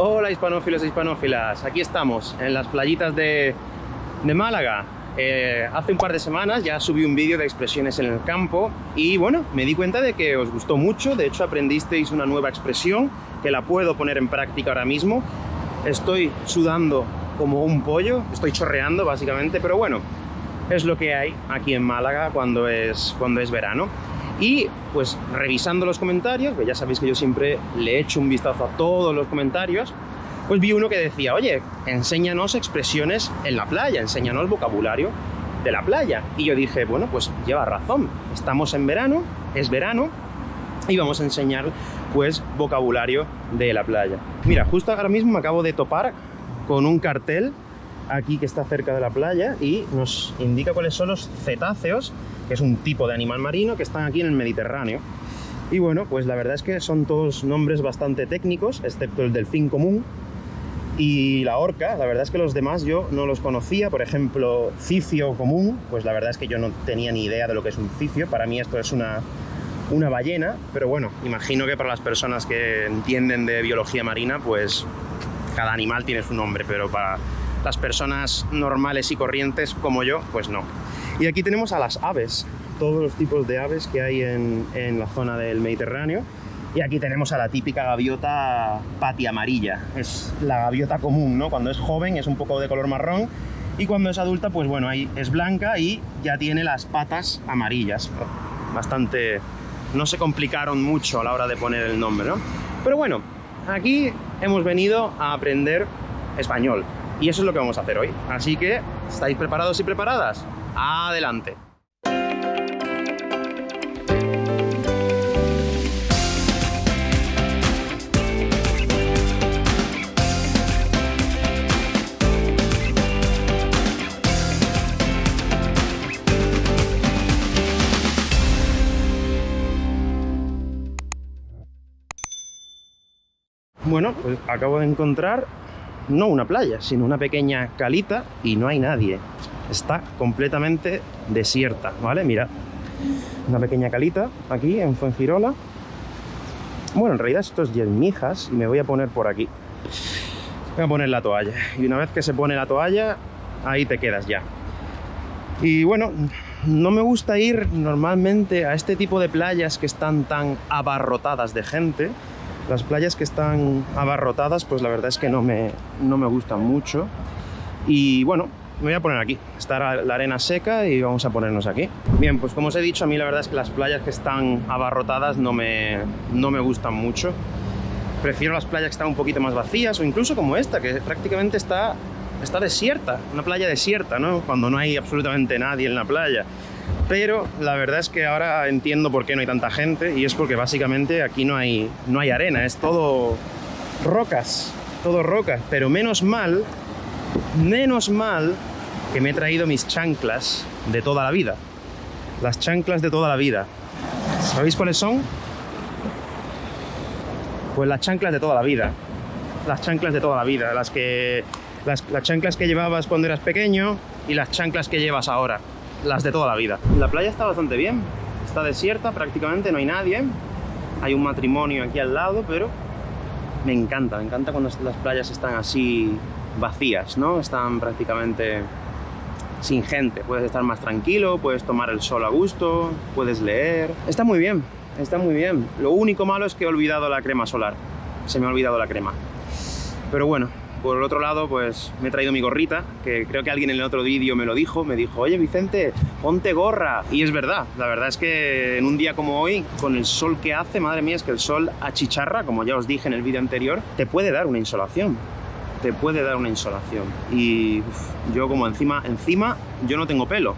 Hola hispanófilos e hispanófilas, aquí estamos en las playitas de, Málaga. Eh, hace un par de semanas ya subí un vídeo de expresiones en el campo y bueno, me di cuenta de que os gustó mucho, de hecho aprendisteis una nueva expresión que la puedo poner en práctica ahora mismo. Estoy sudando como un pollo, estoy chorreando básicamente, pero bueno, es lo que hay aquí en Málaga cuando es, cuando es verano. Y pues revisando los comentarios, que ya sabéis que yo siempre le echo un vistazo a todos los comentarios, pues vi uno que decía, oye, enséñanos expresiones en la playa, enséñanos vocabulario de la playa. Y yo dije, bueno, pues lleva razón, estamos en verano, es verano, y vamos a enseñar pues vocabulario de la playa. Mira, justo ahora mismo me acabo de topar con un cartel aquí que está cerca de la playa y nos indica cuáles son los cetáceos, que es un tipo de animal marino que están aquí en el Mediterráneo. Y bueno, pues la verdad es que son todos nombres bastante técnicos, excepto el delfín común y la orca. La verdad es que los demás yo no los conocía. Por ejemplo, cifio común, pues la verdad es que yo no tenía ni idea de lo que es un cifio. Para mí esto es una, una ballena, pero bueno, imagino que para las personas que entienden de biología marina, pues cada animal tiene su nombre, pero para las personas normales y corrientes como yo, pues no. Y aquí tenemos a las aves, todos los tipos de aves que hay en, la zona del Mediterráneo. Y aquí tenemos a la típica gaviota pati amarilla. Es la gaviota común, ¿no? Cuando es joven es un poco de color marrón y cuando es adulta, pues bueno, ahí es blanca y ya tiene las patas amarillas. Bastante... no se complicaron mucho a la hora de poner el nombre, ¿no? Pero bueno, aquí hemos venido a aprender español. Y eso es lo que vamos a hacer hoy. Así que, ¿estáis preparados y preparadas? ¡Adelante! Bueno, pues acabo de encontrar no una playa, sino una pequeña calita y no hay nadie. Está completamente desierta, ¿vale? Mira, una pequeña calita aquí en Fuengirola. Bueno, en realidad esto es Yelmijas y me voy a poner por aquí. Voy a poner la toalla. Y una vez que se pone la toalla, ahí te quedas ya. Y bueno, no me gusta ir normalmente a este tipo de playas que están tan abarrotadas de gente, las playas que están abarrotadas, pues la verdad es que no me, no me gustan mucho. Y bueno, me voy a poner aquí. Está la arena seca y vamos a ponernos aquí. Bien, pues como os he dicho, a mí la verdad es que las playas que están abarrotadas no me, no me gustan mucho. Prefiero las playas que están un poquito más vacías o incluso como esta, que prácticamente está, está desierta. Una playa desierta, ¿no? Cuando no hay absolutamente nadie en la playa. Pero la verdad es que ahora entiendo por qué no hay tanta gente y es porque básicamente aquí no hay, no hay arena, es todo rocas, todo rocas. Pero menos mal, menos mal que me he traído mis chanclas de toda la vida. Las chanclas de toda la vida. ¿Sabéis cuáles son? Pues las chanclas de toda la vida. Las chanclas de toda la vida. Las que. Las, las chanclas que llevabas cuando eras pequeño y las chanclas que llevas ahora las de toda la vida. La playa está bastante bien, está desierta prácticamente, no hay nadie. Hay un matrimonio aquí al lado, pero me encanta, me encanta cuando las playas están así vacías, ¿no? Están prácticamente sin gente. Puedes estar más tranquilo, puedes tomar el sol a gusto, puedes leer. Está muy bien, está muy bien. Lo único malo es que he olvidado la crema solar. Se me ha olvidado la crema. Pero bueno, por otro lado, pues me he traído mi gorrita, que creo que alguien en el otro vídeo me lo dijo, me dijo, oye Vicente, ponte gorra. Y es verdad, la verdad es que en un día como hoy, con el sol que hace, madre mía, es que el sol achicharra, como ya os dije en el vídeo anterior, te puede dar una insolación. Te puede dar una insolación. Y yo como encima, encima, yo no tengo pelo.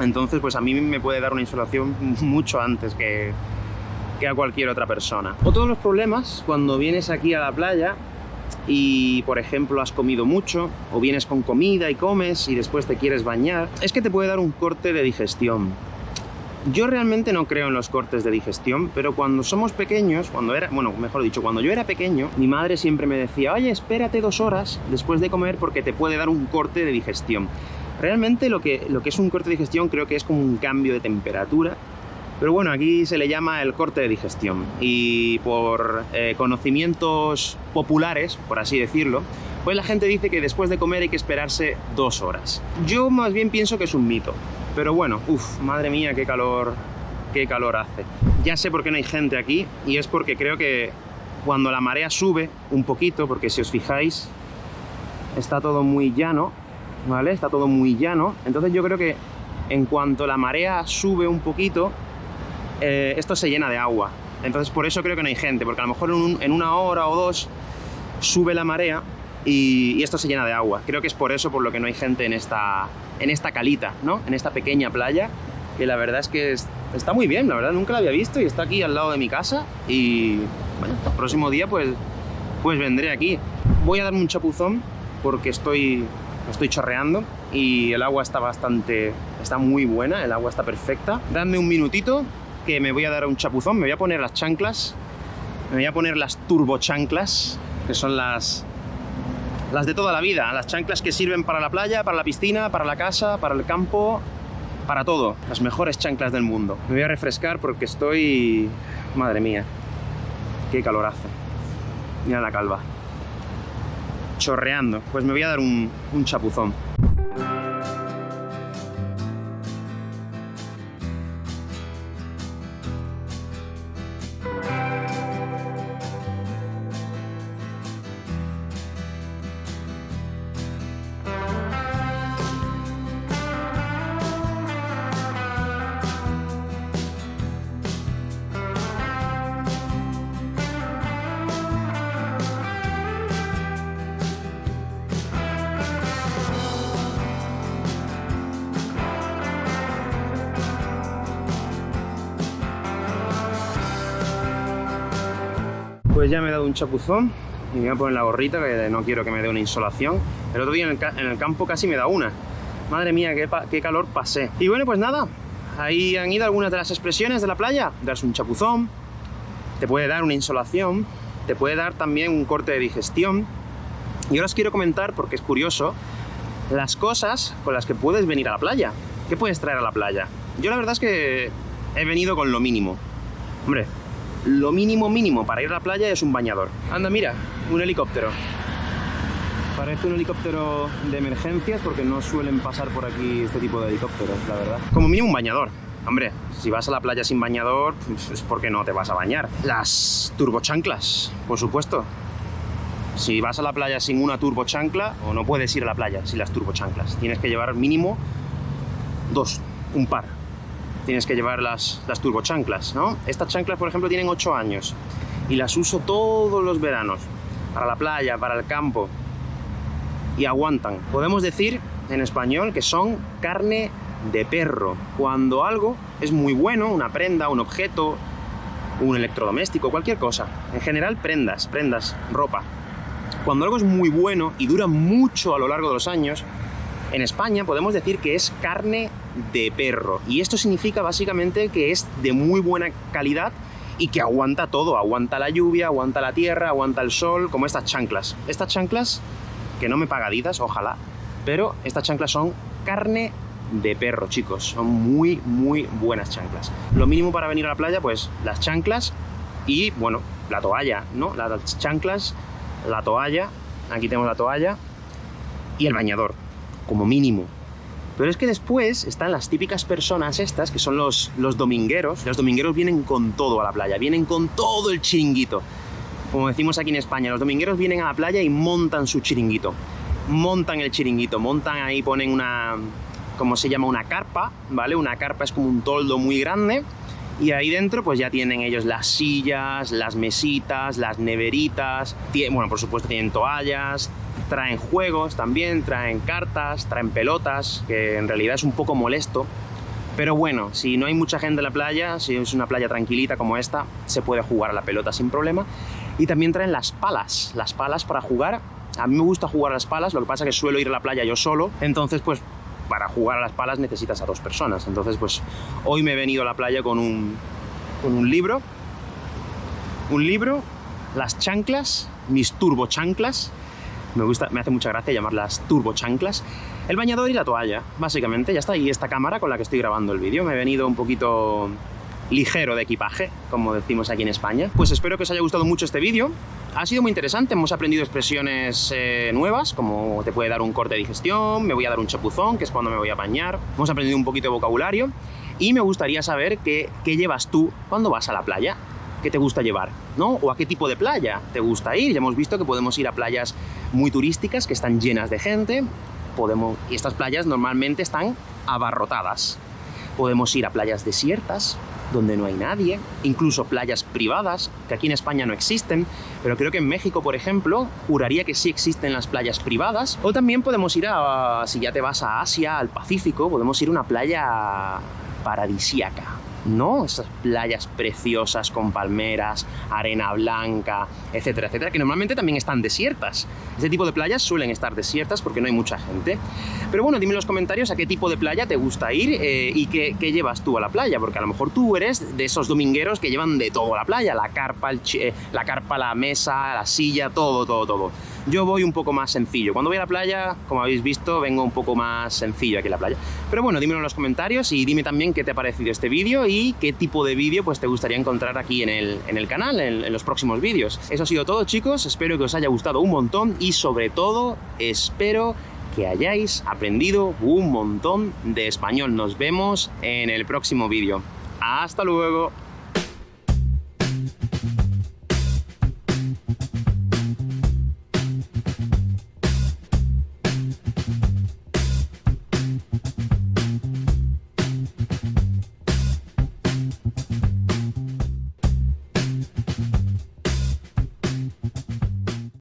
Entonces, pues a mí me puede dar una insolación mucho antes que, que a cualquier otra persona. Otro los problemas cuando vienes aquí a la playa y, por ejemplo, has comido mucho, o vienes con comida y comes y después te quieres bañar, es que te puede dar un corte de digestión. Yo realmente no creo en los cortes de digestión, pero cuando somos pequeños, cuando era, bueno, mejor dicho, cuando yo era pequeño, mi madre siempre me decía, oye, espérate dos horas después de comer porque te puede dar un corte de digestión. Realmente lo que, lo que es un corte de digestión creo que es como un cambio de temperatura Pero bueno, aquí se le llama el corte de digestión y por eh, conocimientos populares, por así decirlo, pues la gente dice que después de comer hay que esperarse dos horas. Yo más bien pienso que es un mito, pero bueno, uff, madre mía, qué calor, qué calor hace. Ya sé por qué no hay gente aquí y es porque creo que cuando la marea sube un poquito, porque si os fijáis, está todo muy llano, ¿vale? Está todo muy llano, entonces yo creo que en cuanto la marea sube un poquito, eh, esto se llena de agua. Entonces por eso creo que no hay gente, porque a lo mejor en, una hora o dos sube la marea y, esto se llena de agua. Creo que es por eso por lo que no hay gente en esta, en esta calita, ¿no? En esta pequeña playa, que la verdad es que está muy bien, la verdad nunca la había visto y está aquí al lado de mi casa y bueno, el próximo día pues, pues vendré aquí. Voy a darme un chapuzón porque estoy, estoy chorreando y el agua está bastante, está muy buena, el agua está perfecta. Dadme un minutito que me voy a dar un chapuzón, me voy a poner las chanclas, me voy a poner las turbo chanclas, que son las, las de toda la vida, las chanclas que sirven para la playa, para la piscina, para la casa, para el campo, para todo, las mejores chanclas del mundo. Me voy a refrescar porque estoy... Madre mía, qué calor hace. Mira la calva. Chorreando. Pues me voy a dar un, un chapuzón. Pues ya me he dado un chapuzón y me voy a poner la gorrita que no quiero que me dé una insolación. El otro día en el, campo casi me da una. Madre mía, qué, calor pasé. Y bueno, pues nada, ahí han ido algunas de las expresiones de la playa. Darse un chapuzón, te puede dar una insolación, te puede dar también un corte de digestión. Y ahora os quiero comentar, porque es curioso, las cosas con las que puedes venir a la playa. ¿Qué puedes traer a la playa? Yo la verdad es que he venido con lo mínimo. Hombre, lo mínimo mínimo para ir a la playa es un bañador. Anda, mira, un helicóptero. Parece un helicóptero de emergencias porque no suelen pasar por aquí este tipo de helicópteros, la verdad. Como mínimo un bañador. Hombre, si vas a la playa sin bañador, pues es porque no te vas a bañar. Las turbochanclas, por supuesto. Si vas a la playa sin una turbochancla, o no puedes ir a la playa sin las turbochanclas. Tienes que llevar mínimo dos, un par tienes que llevar las, las turbochanclas, ¿no? Estas chanclas, por ejemplo, tienen 8 años y las uso todos los veranos, para la playa, para el campo, y aguantan. Podemos decir en español que son carne de perro. Cuando algo es muy bueno, una prenda, un objeto, un electrodoméstico, cualquier cosa. En general, prendas, prendas, ropa. Cuando algo es muy bueno y dura mucho a lo largo de los años, en España podemos decir que es carne de perro. Y esto significa básicamente que es de muy buena calidad y que aguanta todo. Aguanta la lluvia, aguanta la tierra, aguanta el sol, como estas chanclas. Estas chanclas, que no me pagaditas, ojalá, pero estas chanclas son carne de perro, chicos. Son muy, muy buenas chanclas. Lo mínimo para venir a la playa, pues las chanclas y, bueno, la toalla, ¿no? Las chanclas, la toalla, aquí tenemos la toalla y el bañador como mínimo. Pero es que después están las típicas personas estas, que son los, los domingueros. Los domingueros vienen con todo a la playa, vienen con todo el chiringuito. Como decimos aquí en España, los domingueros vienen a la playa y montan su chiringuito. Montan el chiringuito, montan ahí, ponen una, como se llama? Una carpa, ¿vale? Una carpa es como un toldo muy grande y ahí dentro pues ya tienen ellos las sillas, las mesitas, las neveritas, bueno, por supuesto tienen toallas, traen juegos también, traen cartas, traen pelotas, que en realidad es un poco molesto, pero bueno, si no hay mucha gente en la playa, si es una playa tranquilita como esta, se puede jugar a la pelota sin problema. Y también traen las palas, las palas para jugar. A mí me gusta jugar a las palas, lo que pasa es que suelo ir a la playa yo solo, entonces pues para jugar a las palas necesitas a dos personas. Entonces, pues hoy me he venido a la playa con un, con un libro, un libro, las chanclas, mis turbo chanclas, me gusta, me hace mucha gracia llamarlas turbo chanclas, el bañador y la toalla, básicamente, ya está. Y esta cámara con la que estoy grabando el vídeo, me he venido un poquito ligero de equipaje, como decimos aquí en España. Pues espero que os haya gustado mucho este vídeo. Ha sido muy interesante, hemos aprendido expresiones eh, nuevas, como te puede dar un corte de digestión, me voy a dar un chapuzón, que es cuando me voy a bañar. Hemos aprendido un poquito de vocabulario y me gustaría saber qué llevas tú cuando vas a la playa. ¿Qué te gusta llevar? ¿No? ¿O a qué tipo de playa te gusta ir? Ya hemos visto que podemos ir a playas muy turísticas, que están llenas de gente, podemos, y estas playas normalmente están abarrotadas. Podemos ir a playas desiertas, donde no hay nadie, incluso playas privadas, que aquí en España no existen, pero creo que en México, por ejemplo, juraría que sí existen las playas privadas. O también podemos ir a, si ya te vas a Asia, al Pacífico, podemos ir a una playa paradisíaca, ¿no? Esas playas preciosas con palmeras, arena blanca, etcétera, etcétera, que normalmente también están desiertas. Ese tipo de playas suelen estar desiertas porque no hay mucha gente. Pero bueno, dime en los comentarios a qué tipo de playa te gusta ir eh, y qué, llevas tú a la playa, porque a lo mejor tú eres de esos domingueros que llevan de todo a la playa, la carpa, eh, la carpa, la mesa, la silla, todo, todo, todo. Yo voy un poco más sencillo. Cuando voy a la playa, como habéis visto, vengo un poco más sencillo aquí a la playa. Pero bueno, dímelo en los comentarios y dime también qué te ha parecido este vídeo y qué tipo de vídeo pues te gustaría encontrar aquí en el, en el canal, en, en los próximos vídeos. Eso ha sido todo, chicos. Espero que os haya gustado un montón y sobre todo, espero que hayáis aprendido un montón de español. Nos vemos en el próximo vídeo. ¡Hasta luego!